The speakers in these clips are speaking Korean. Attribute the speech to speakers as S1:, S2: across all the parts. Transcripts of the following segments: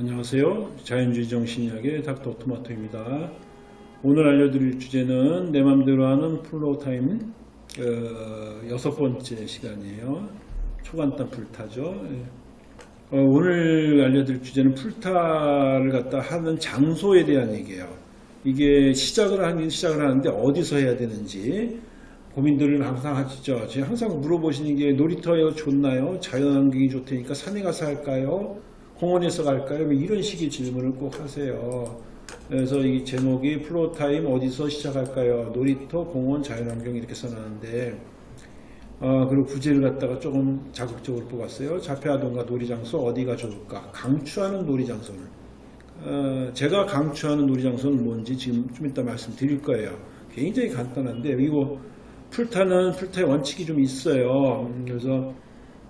S1: 안녕하세요. 자연주의 정신의학의 닥터 토마토입니다. 오늘 알려드릴 주제는 내 맘대로 하는 floortime 어, 여섯 번째 시간이에요. 초간단 풀타죠. 예. 어, 오늘 알려드릴 주제는 풀타를 갖다 하는 장소에 대한 얘기예요. 이게 시작을 하긴 시작을 하는데 어디서 해야 되는지 고민들을 항상 하시죠. 항상 물어보시는 게 놀이터에 좋나요? 자연환경이 좋다니까 산에 가서 할까요? 공원에서 갈까요? 뭐 이런 식의 질문을 꼭 하세요. 그래서 이 제목이 floortime 어디서 시작할까요? 놀이터, 공원, 자연환경 이렇게 써놨는데 어, 그리고 부제를 갖다가 조금 자극적으로 뽑았어요. 자폐아동과 놀이장소 어디가 좋을까? 강추하는 놀이장소는 어, 제가 강추하는 놀이장소는 뭔지 지금 좀 이따 말씀드릴 거예요. 굉장히 간단한데 이거 풀타는 풀타의 원칙이 좀 있어요. 음, 그래서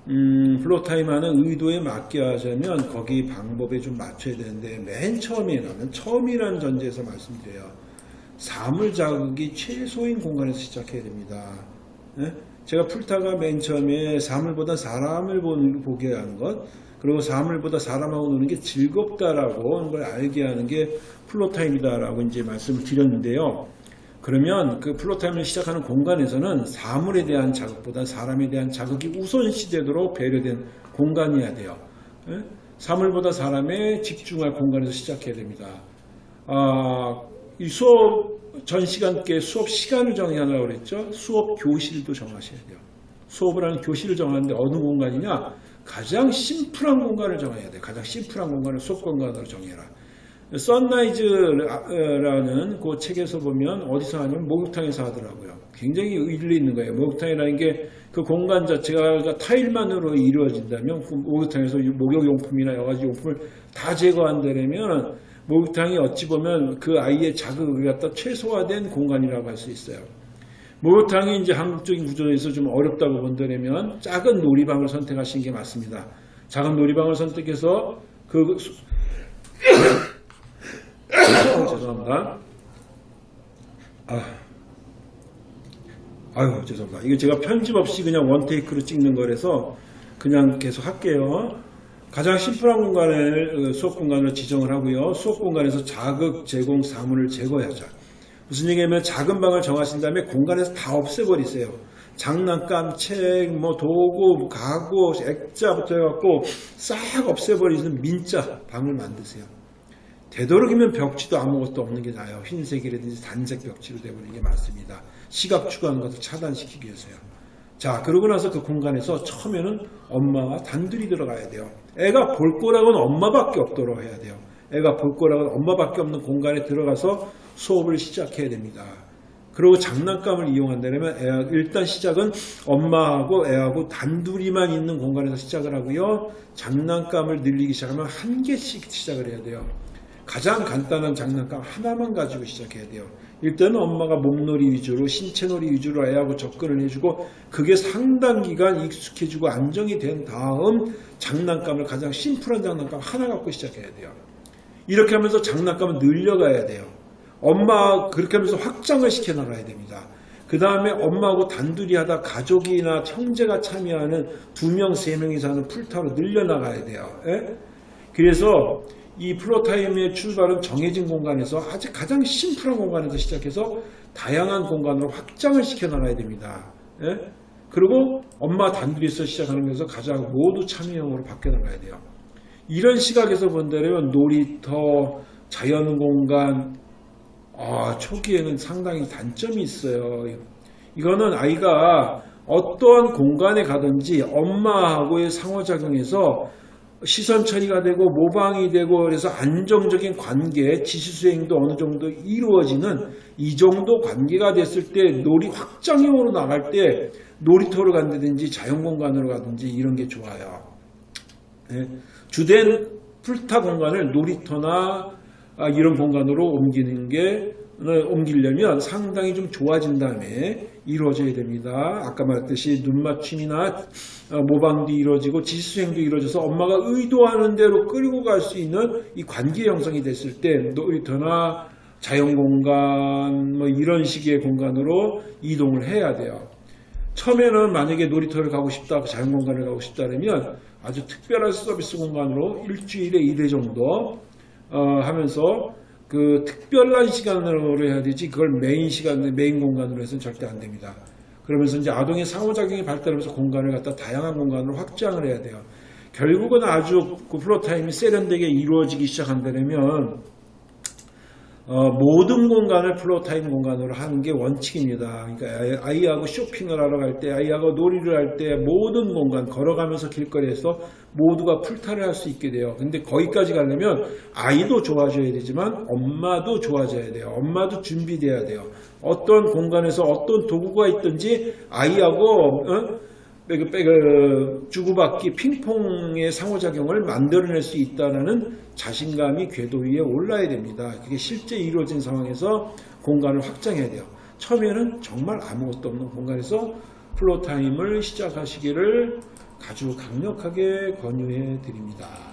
S1: 음, floortime하는 의도에 맞게 하자면 거기 방법에 좀 맞춰야 되는데 맨 처음에 나는 처음이라는 전제에서 말씀드려요. 사물 자극이 최소인 공간에서 시작해야 됩니다. 예? 제가 풀타가 맨 처음에 사물보다 사람을 보게 하는 것 그리고 사물보다 사람하고 노는 게 즐겁다라고 하는 걸 알게 하는 게 floortime이다라고 이제 말씀을 드렸는데요. 그러면 그 floortime을 시작하는 공간에서는 사물에 대한 자극보다 사람에 대한 자극이 우선시되도록 배려된 공간이어야 돼요. 예? 사물보다 사람에 집중할 공간에서 시작해야 됩니다. 아, 이 수업 전 시간께 수업 시간을 정하려고 그랬죠. 수업 교실도 정하셔야 돼요. 수업을 하는 교실을 정하는데 어느 공간이냐? 가장 심플한 공간을 정해야 돼요. 가장 심플한 공간을 수업 공간으로 정해라. 썬라이즈라는 그 책에서 보면 어디서 하냐면 목욕탕에서 하더라고요. 굉장히 일리 있는 거예요. 목욕탕이라는 게 그 공간 자체가 타일만으로 이루어진다면 그 목욕탕에서 목욕용품이나 여러 가지 용품을 다 제거한다면 목욕탕이 어찌 보면 그 아이의 자극을 갖다 최소화된 공간이라고 할 수 있어요. 목욕탕이 이제 한국적인 구조에서 좀 어렵다고 본다면 작은 놀이방을 선택하시는 게 맞습니다. 작은 놀이방을 선택해서 그 죄송합니다. 아, 아유 죄송합니다. 이거 제가 편집 없이 그냥 원테이크로 찍는 거라서 그냥 계속 할게요. 가장 심플한 공간을 수업 공간을 지정을 하고요. 수업 공간에서 자극 제공 사물을 제거하자. 무슨 얘기냐면 작은 방을 정하신 다음에 공간에서 다 없애버리세요. 장난감, 책, 뭐 도구, 가구, 액자부터 해갖고 싹 없애버리는 민자 방을 만드세요. 되도록이면 벽지도 아무것도 없는 게 나아요. 흰색이라든지 단색 벽지로 되버리는 게 맞습니다. 시각 추구하는 것을 차단시키기 위해서요. 자, 그러고 나서 그 공간에서 처음에는 엄마와 단둘이 들어가야 돼요. 애가 볼 거라고는 엄마밖에 없도록 해야 돼요. 애가 볼 거라고는 엄마밖에 없는 공간에 들어가서 수업을 시작해야 됩니다. 그리고 장난감을 이용한다면 애가 일단 시작은 엄마하고 애하고 단둘이만 있는 공간에서 시작을 하고요. 장난감을 늘리기 시작하면 한 개씩 시작을 해야 돼요. 가장 간단한 장난감 하나만 가지고 시작해야 돼요. 일단은 엄마가 몸놀이 위주로 신체놀이 위주로 애하고 접근을 해주고 그게 상당 기간 익숙해지고 안정이 된 다음 장난감을 가장 심플한 장난감 하나 갖고 시작해야 돼요. 이렇게 하면서 장난감을 늘려가야 돼요. 엄마 그렇게 하면서 확장을 시켜 나가야 됩니다. 그 다음에 엄마하고 단둘이 하다 가족이나 형제가 참여하는 두 명, 세 명이서 하는 풀타로 늘려나가야 돼요. 예? 그래서 이 플로타임의 출발은 정해진 공간에서 아주 가장 심플한 공간에서 시작해서 다양한 공간으로 확장을 시켜 나가야 됩니다. 예? 그리고 엄마 단둘이서 시작하는 것에서 가장 모두 참여형으로 바뀌어 나가야 돼요. 이런 시각에서 본다면 놀이터, 자연공간, 아, 초기에는 상당히 단점이 있어요. 이거는 아이가 어떠한 공간에 가든지 엄마하고의 상호작용에서 시선 처리가 되고 모방이 되고 그래서 안정적인 관계, 지시 수행도 어느 정도 이루어지는 이 정도 관계가 됐을 때 놀이 확장형으로 나갈 때 놀이터로 간다든지 자연공간으로 가든지 이런 게 좋아요. 네. 주된 풀타 공간을 놀이터나 아, 이런 공간으로 옮기는 게 옮기려면 상당히 좀 좋아진 다음에 이루어져야 됩니다. 아까 말했듯이 눈맞춤이나 어, 모방도 이루어지고 지수행도 이루어져서 엄마가 의도하는 대로 끌고 갈 수 있는 이 관계 형성이 됐을 때 놀이터나 자연공간 뭐 이런 식의 공간으로 이동을 해야 돼요. 처음에는 만약에 놀이터를 가고 싶다, 자연공간을 가고 싶다 그러면 아주 특별한 서비스 공간으로 일주일에 2회 정도 어, 하면서 그 특별한 시간으로 해야 되지 그걸 메인 시간 메인 공간으로 해서는 절대 안 됩니다. 그러면서 이제 아동의 상호작용이 발달하면서 공간을 갖다 다양한 공간으로 확장을 해야 돼요. 결국은 아주 그 floortime이 세련되게 이루어지기 시작한다면 어, 모든 공간을 floortime 공간으로 하는 게 원칙입니다. 그러니까 아이- 아이하고 쇼핑을 하러 갈 때, 아이하고 놀이를 할 때 모든 공간 걸어가면서 길거리에서 모두가 풀타를 할 수 있게 돼요. 근데 거기까지 가려면 아이도 좋아져야 되지만 엄마도 좋아져야 돼요. 엄마도 준비돼야 돼요. 어떤 공간에서 어떤 도구가 있든지 아이하고 어? 빼그 빼그 주고받기 핑퐁의 상호작용을 만들어낼 수 있다는 자신감이 궤도 위에 올라야 됩니다. 그게 실제 이루어진 상황에서 공간을 확장해야 돼요. 처음에는 정말 아무것도 없는 공간에서 floortime을 시작하시기를 아주 강력하게 권유해 드립니다.